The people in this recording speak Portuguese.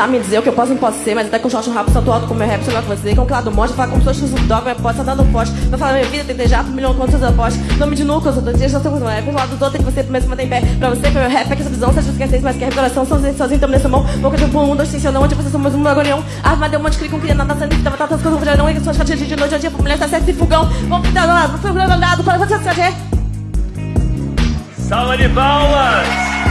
tentar me dizer o que eu posso e não posso ser, mas até com o short rap, salto alto com meu rap, sei lá com você. Com o claro monte, falar como se fosse um dog, minha posso tá dando forte. Vai falar minha vida, tentei já, jato, um milhão de seus apostas. Nome de nuca, eu sou do dia, já sou com rap. um lado do outro, tem que você primeiro se manter em pé. Pra você, que meu rap, é que essa visão, seja esquecer, mas que a revelação, sozinho, sozinho, tamo nessa mão. Boca de um, um, dois, cinco, não, onde você mais um bagulhão. Arma ah, deu um monte de clique, um queria nada, sangue, tava tantas coisas, já não, e que suas caixas de noite, a dia, pra mulher, tá certo e fogão. Vamos pintar lá, não foi um grande andado, para você se Salva de palmas!